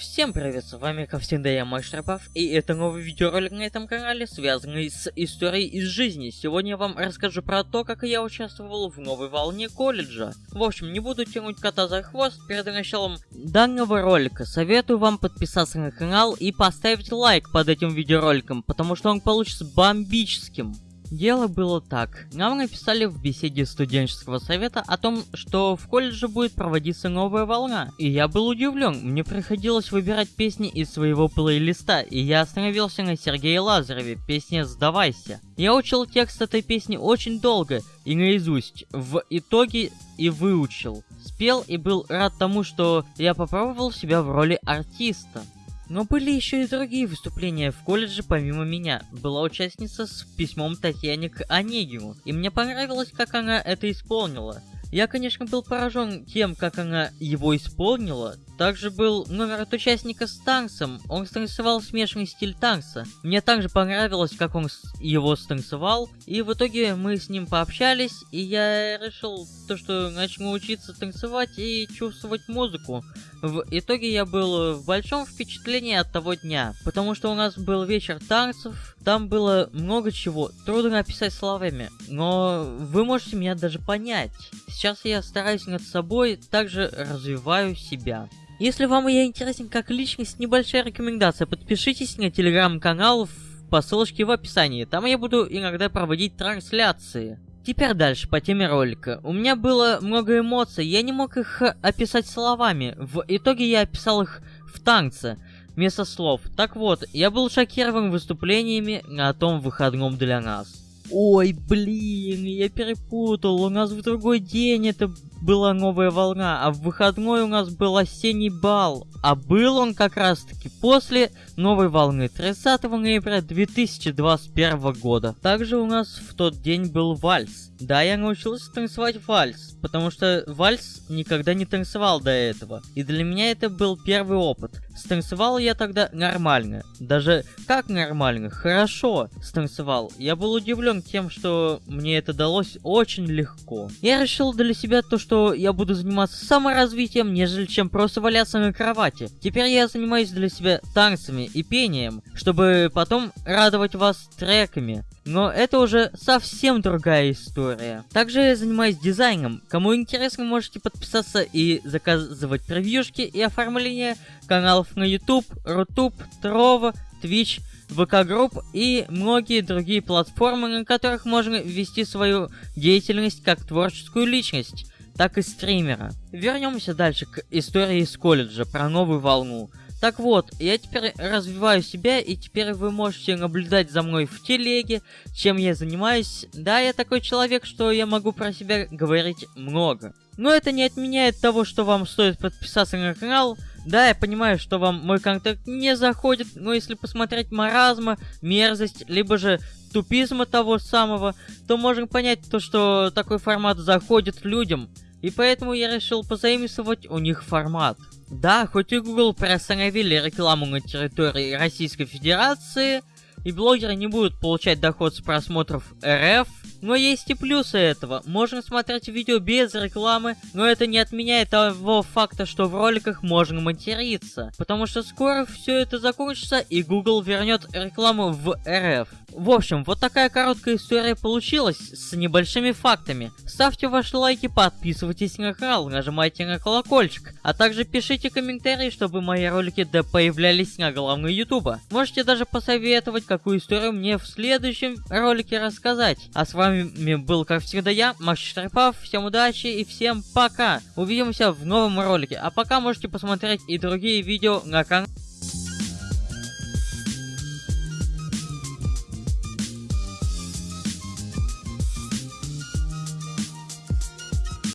Всем привет, с вами как всегда я Шарпов, и это новый видеоролик на этом канале, связанный с историей из жизни. Сегодня я вам расскажу про то, как я участвовал в новой волне колледжа. В общем, не буду тянуть кота за хвост, перед началом данного ролика советую вам подписаться на канал и поставить лайк под этим видеороликом, потому что он получится бомбическим. Дело было так. Нам написали в беседе студенческого совета о том, что в колледже будет проводиться новая волна. И я был удивлен. Мне приходилось выбирать песни из своего плейлиста, и я остановился на Сергее Лазареве, песне «Сдавайся». Я учил текст этой песни очень долго и наизусть. В итоге и выучил. Спел и был рад тому, что я попробовал себя в роли артиста. Но были еще и другие выступления в колледже помимо меня. Была участница с письмом Татьяне к Онегину, и мне понравилось, как она это исполнила. Я, конечно, был поражен тем, как она его исполнила. Также был номер от участника с танцем. Он станцевал смешанный стиль танца. Мне также понравилось, как он его станцевал. И в итоге мы с ним пообщались, и я решил то, что начну учиться танцевать и чувствовать музыку. В итоге я был в большом впечатлении от того дня, потому что у нас был вечер танцев, там было много чего, трудно описать словами, но вы можете меня даже понять. Сейчас я стараюсь над собой, также развиваю себя. Если вам я интересен как личность, небольшая рекомендация, подпишитесь на телеграм-канал по ссылочке в описании, там я буду иногда проводить трансляции. Теперь дальше по теме ролика. У меня было много эмоций, я не мог их описать словами. В итоге я описал их в танце, вместо слов. Так вот, я был шокирован выступлениями на том выходном для нас. Ой, блин, я перепутал. У нас в другой день это была новая волна, а в выходной у нас был осенний бал. А был он как раз таки после новой волны 30 ноября 2021 года. Также у нас в тот день был вальс. Да, я научился танцевать вальс, потому что вальс никогда не танцевал до этого. И для меня это был первый опыт. Станцевал я тогда нормально. Даже как нормально? Хорошо станцевал. Я был удивлен тем, что мне это далось очень легко. Я решил для себя то, что я буду заниматься саморазвитием, нежели чем просто валяться на кровати. Теперь я занимаюсь для себя танцами и пением, чтобы потом радовать вас треками. Но это уже совсем другая история. Также я занимаюсь дизайном. Кому интересно, можете подписаться и заказывать превьюшки и оформление каналов на YouTube, Rutube, Trovo, Twitch, ВК Групп и многие другие платформы, на которых можно вести свою деятельность как творческую личность так и стримера. Вернемся дальше к истории из колледжа про новую волну. Так вот, я теперь развиваю себя, и теперь вы можете наблюдать за мной в телеге, чем я занимаюсь. Да, я такой человек, что я могу про себя говорить много. Но это не отменяет того, что вам стоит подписаться на канал. Да, я понимаю, что вам мой контент не заходит, но если посмотреть маразма, мерзость, либо же тупизма того самого, то можем понять то, что такой формат заходит людям. И поэтому я решил позаимствовать у них формат. Да, хоть и Google приостановили рекламу на территории Российской Федерации, и блогеры не будут получать доход с просмотров РФ, но есть и плюсы этого. Можно смотреть видео без рекламы, но это не отменяет того факта, что в роликах можно материться. Потому что скоро все это закончится и Google вернет рекламу в РФ. В общем, вот такая короткая история получилась с небольшими фактами. Ставьте ваши лайки, подписывайтесь на канал, нажимайте на колокольчик, а также пишите комментарии, чтобы мои ролики да появлялись на главной ютуба. Можете даже посоветовать, какую историю мне в следующем ролике рассказать. А с вами был, как всегда, я, Макс Штрипав. Всем удачи и всем пока. Увидимся в новом ролике. А пока можете посмотреть и другие видео на канале.